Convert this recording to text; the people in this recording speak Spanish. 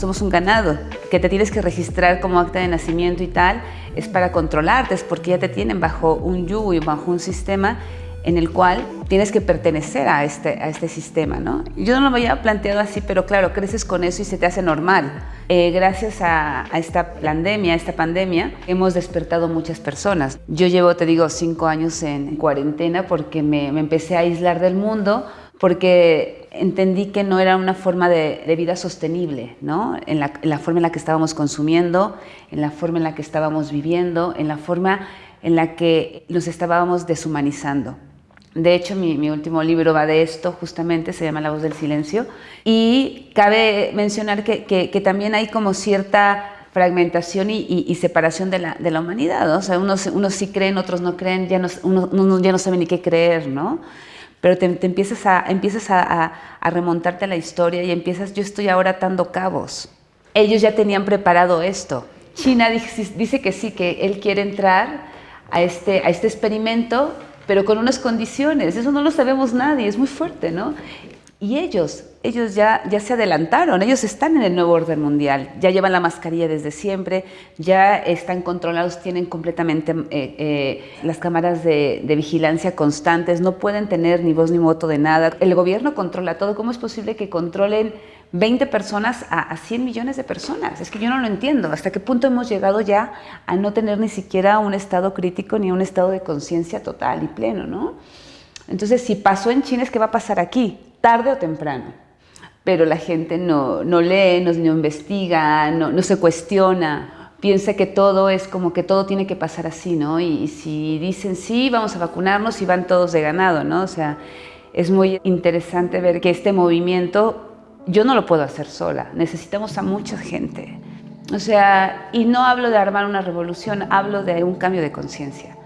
somos un ganado, que te tienes que registrar como acta de nacimiento y tal, es para controlarte, es porque ya te tienen bajo un yugo y bajo un sistema en el cual tienes que pertenecer a este, a este sistema, ¿no? Yo no lo había planteado así, pero claro, creces con eso y se te hace normal. Eh, gracias a, esta pandemia, a esta pandemia, hemos despertado muchas personas. Yo llevo, te digo, cinco años en cuarentena porque me, empecé a aislar del mundo porque entendí que no era una forma de, vida sostenible, ¿no? En la, en la forma en la que estábamos consumiendo, en la forma en la que estábamos viviendo, en la forma en la que nos estábamos deshumanizando. De hecho, mi, último libro va de esto, justamente, se llama La voz del silencio. Y cabe mencionar que, también hay como cierta fragmentación y, separación de la, de la humanidad. O sea, unos, unos, sí creen, otros no creen, ya no, ya no sabe ni qué creer, ¿no? Pero te, empiezas, a, empiezas a, remontarte a la historia y empiezas, yo estoy ahora atando cabos. Ellos ya tenían preparado esto. China dice, dice que sí, que él quiere entrar a este, a este experimento pero con unas condiciones. Eso no lo sabemos nadie, es muy fuerte, ¿no? Y ellos, ellos ya, ya se adelantaron, ellos están en el nuevo orden mundial, ya llevan la mascarilla desde siempre, ya están controlados, tienen completamente eh, eh, las cámaras de, vigilancia constantes, no pueden tener ni voz ni voto de nada. El gobierno controla todo, ¿cómo es posible que controlen 20 personas a, 100 millones de personas. Es que yo no lo entiendo. ¿Hasta qué punto hemos llegado ya a no tener ni siquiera un estado crítico ni un estado de conciencia total y pleno, ¿no? Entonces, si pasó en China, es que va a pasar aquí, tarde o temprano. Pero la gente no, no lee, no, investiga, no, no, se cuestiona, piensa que todo es como que todo tiene que pasar así, ¿no? Y, y si dicen sí, vamos a vacunarnos y van todos de ganado, ¿no? O sea, es muy interesante ver que este movimiento yo no lo puedo hacer sola, necesitamos a mucha gente. O sea, y no hablo de armar una revolución, hablo de un cambio de conciencia.